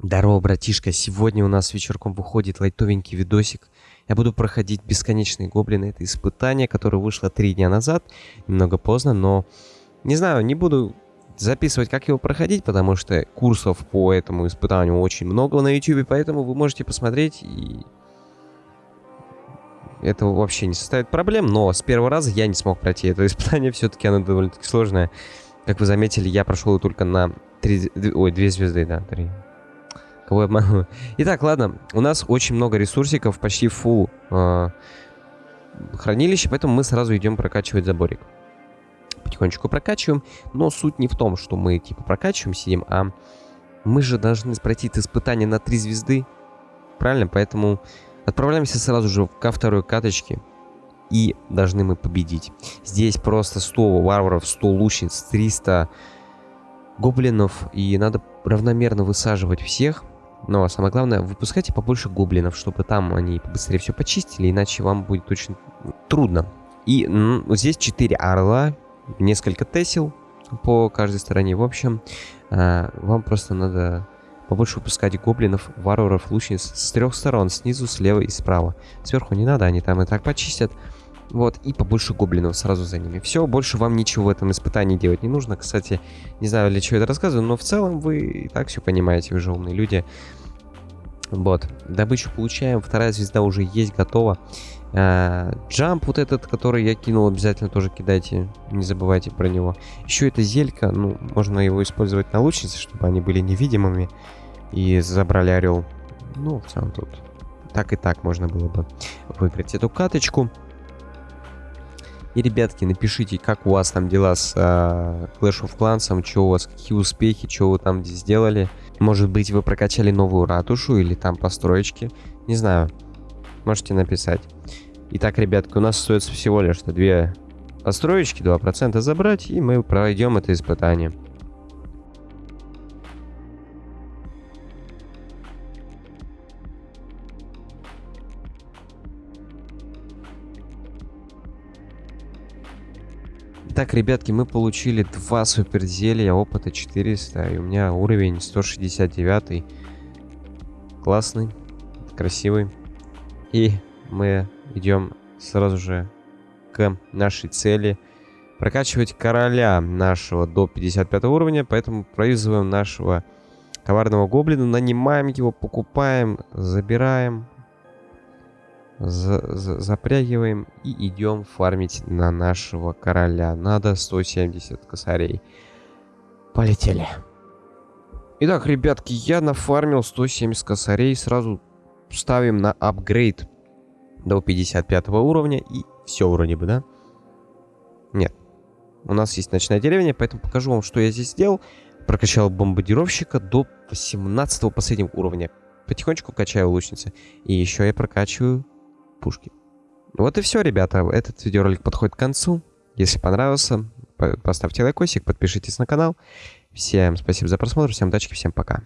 Здорово, братишка. Сегодня у нас вечерком выходит лайтовенький видосик. Я буду проходить бесконечные гоблины. Это испытание, которое вышло три дня назад. Немного поздно, но... Не знаю, не буду записывать, как его проходить, потому что курсов по этому испытанию очень много на YouTube, поэтому вы можете посмотреть и... Это вообще не составит проблем, но с первого раза я не смог пройти это испытание, все-таки оно довольно-таки сложное. Как вы заметили, я прошел только на 3... Ой, 2 звезды, да, 3. Кого я обманул? Итак, ладно. У нас очень много ресурсиков, почти full э, хранилище, поэтому мы сразу идем прокачивать заборик. Потихонечку прокачиваем, но суть не в том, что мы типа прокачиваем, сидим, а мы же должны пройти испытание на 3 звезды. Правильно? Поэтому отправляемся сразу же ко второй каточке. И должны мы победить. Здесь просто 100 варваров, 100 лучниц, 300 гоблинов. И надо равномерно высаживать всех. Но самое главное, выпускайте побольше гоблинов, чтобы там они быстрее все почистили, иначе вам будет очень трудно. И ну, здесь 4 орла, несколько тесел по каждой стороне. В общем, э, вам просто надо побольше выпускать гоблинов, варваров, лучниц с трех сторон, снизу, слева и справа. Сверху не надо, они там и так почистят. Вот, и побольше гоблинов сразу за ними. Все, больше вам ничего в этом испытании делать не нужно. Кстати, не знаю, для чего это рассказываю, но в целом вы и так все понимаете, вы же умные люди. Вот, добычу получаем, вторая звезда уже есть, готова. А, джамп вот этот, который я кинул, обязательно тоже кидайте, не забывайте про него. Еще это зелька, ну, можно его использовать на лучнице, чтобы они были невидимыми и забрали орел. Ну, в целом тут так и так можно было бы выиграть эту каточку. И, ребятки, напишите, как у вас там дела с э, Clash of Clans, что у вас, какие успехи, что вы там сделали. Может быть, вы прокачали новую ратушу или там построечки. Не знаю. Можете написать. Итак, ребятки, у нас остается всего лишь две построечки, 2% забрать, и мы пройдем это испытание. Так, ребятки, мы получили два супер зелья, опыта 400, и у меня уровень 169. Классный, красивый. И мы идем сразу же к нашей цели. Прокачивать короля нашего до 55 уровня, поэтому производим нашего коварного гоблина, нанимаем его, покупаем, забираем, за за запрягиваем и идем фармить на нашего короля. Надо 170 косарей. Полетели. Итак, ребятки, я нафармил 170 косарей. Сразу ставим на апгрейд до 55 уровня. И все вроде бы, да? Нет. У нас есть ночная деревня, поэтому покажу вам, что я здесь сделал. Прокачал бомбардировщика до 18 последнего уровня. Потихонечку качаю лучницы. И еще я прокачиваю пушки. Вот и все, ребята. Этот видеоролик подходит к концу. Если понравился, поставьте лайкосик, подпишитесь на канал. Всем спасибо за просмотр, всем удачи, всем пока.